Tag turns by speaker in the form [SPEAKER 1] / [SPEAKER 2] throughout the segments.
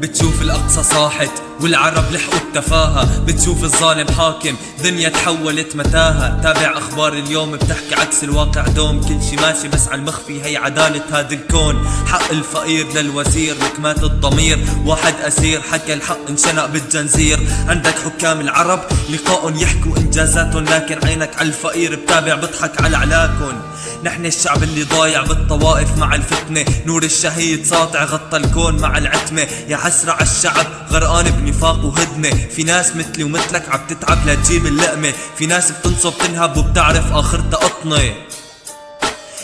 [SPEAKER 1] بتشوف الأقصى صاحت. والعرب لحقوا التفاهة. بتشوف الظالم حاكم دنيا تحولت متاهة. تابع أخبار اليوم بتحكي عكس الواقع. دوم كل شي ماشي بس على المخفي. هي عدالة هذا الكون. حق الفقير للوزير ركمات الضمير. واحد أسير حكى الحق انشنق بالجنزير. عندك حكام العرب لقاء يحكوا إنجازاتهم. لكن عينك على الفقير بتابع بضحك على علاكن نحن الشعب اللي ضايع بالطوائف مع الفتنة. نور الشهيد ساطع غطى الكون مع العتمة. يا حسرة على الشعب غرقان بنفاق وهدنة في ناس مثلي ومثلك عم تتعب لتجيب اللقمة. في ناس بتنصب تنهب وبتعرف آخرتها قطنة.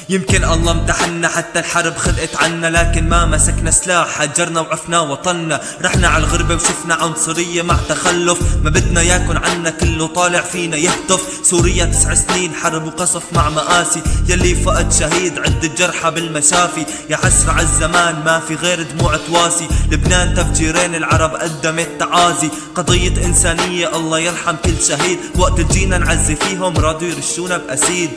[SPEAKER 1] يمكن الله امتحنا حتى الحرب خلقت عنا لكن ما مسكنا سلاح هجرنا وعفنا وطننا رحنا على الغربة وشفنا عنصرية مع تخلف. ما بدنا ياكن عنا كله طالع فينا يهتف. سوريا تسع سنين حرب وقصف مع مآسي. يلي فقد شهيد عدة جرحى بالمشافي. يا حسرة عالزمان ما في غير دموع تواسي. لبنان تفجيرين العرب قدمت تعازي. قضية إنسانية الله يرحم كل شهيد. وقت جينا نعزي فيهم رادوا يرشونا بأسيد.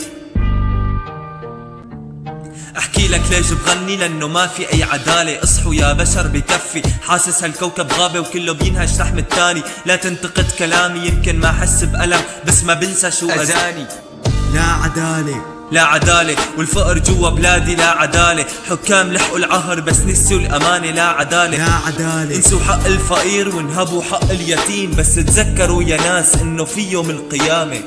[SPEAKER 1] أحكي لك ليش بغني؟ لأنه ما في أي عدالة. اصحوا يا بشر بكفي. حاسس هالكوكب غابة وكله بينهش لحم التاني. لا تنتقد كلامي يمكن ما أحس بألم بس ما بنسى شو اذاني
[SPEAKER 2] لا عدالة.
[SPEAKER 1] لا عدالة. والفقر جوا بلادي لا عدالة. حكام لحقوا العهر بس نسيوا الأمانة لا عدالة.
[SPEAKER 2] لا عدالة.
[SPEAKER 1] انسوا حق الفقير وانهبوا حق اليتيم. بس تذكروا يا ناس إنه في يوم القيامة.